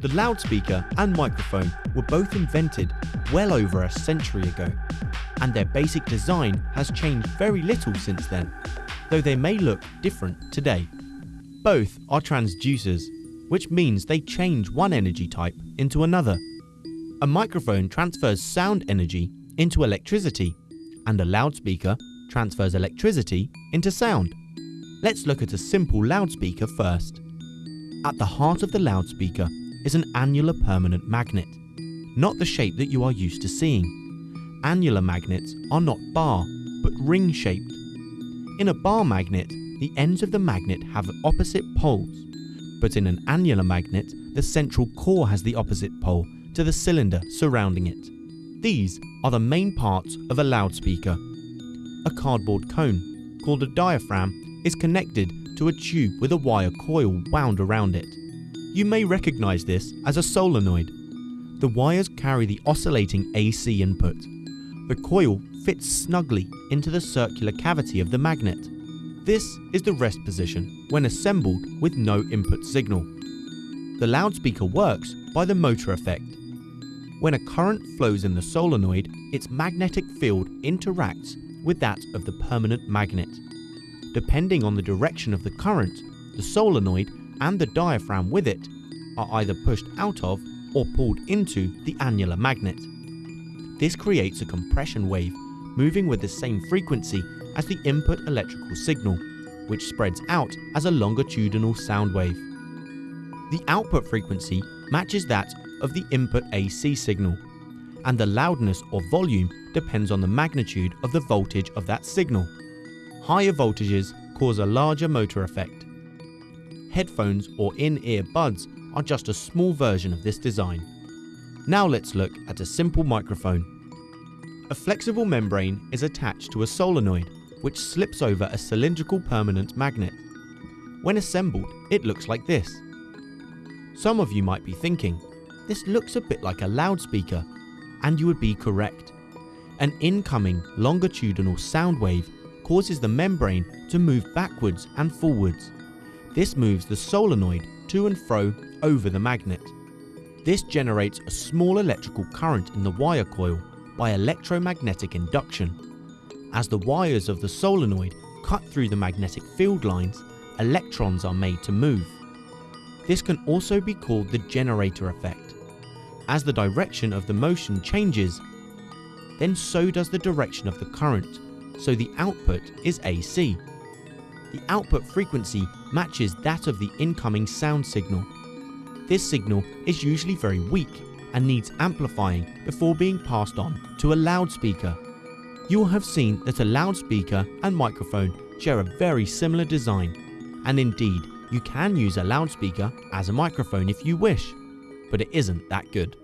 The loudspeaker and microphone were both invented well over a century ago, and their basic design has changed very little since then, though they may look different today. Both are transducers, which means they change one energy type into another. A microphone transfers sound energy into electricity, and a loudspeaker transfers electricity into sound. Let's look at a simple loudspeaker first. At the heart of the loudspeaker is an annular permanent magnet, not the shape that you are used to seeing. Annular magnets are not bar, but ring shaped. In a bar magnet, the ends of the magnet have opposite poles, but in an annular magnet, the central core has the opposite pole to the cylinder surrounding it. These are the main parts of a loudspeaker. A cardboard cone, called a diaphragm, is connected to a tube with a wire coil wound around it. You may recognize this as a solenoid. The wires carry the oscillating AC input. The coil fits snugly into the circular cavity of the magnet. This is the rest position when assembled with no input signal. The loudspeaker works by the motor effect. When a current flows in the solenoid, its magnetic field interacts with that of the permanent magnet. Depending on the direction of the current, the solenoid and the diaphragm with it are either pushed out of or pulled into the annular magnet. This creates a compression wave moving with the same frequency as the input electrical signal, which spreads out as a longitudinal sound wave. The output frequency matches that of the input AC signal, and the loudness or volume depends on the magnitude of the voltage of that signal. Higher voltages cause a larger motor effect. Headphones or in-ear buds are just a small version of this design. Now let's look at a simple microphone. A flexible membrane is attached to a solenoid which slips over a cylindrical permanent magnet. When assembled, it looks like this. Some of you might be thinking, this looks a bit like a loudspeaker, and you would be correct. An incoming longitudinal sound wave causes the membrane to move backwards and forwards. This moves the solenoid to and fro over the magnet. This generates a small electrical current in the wire coil by electromagnetic induction. As the wires of the solenoid cut through the magnetic field lines, electrons are made to move. This can also be called the generator effect. As the direction of the motion changes, then so does the direction of the current so the output is AC. The output frequency matches that of the incoming sound signal. This signal is usually very weak and needs amplifying before being passed on to a loudspeaker. You will have seen that a loudspeaker and microphone share a very similar design, and indeed you can use a loudspeaker as a microphone if you wish, but it isn't that good.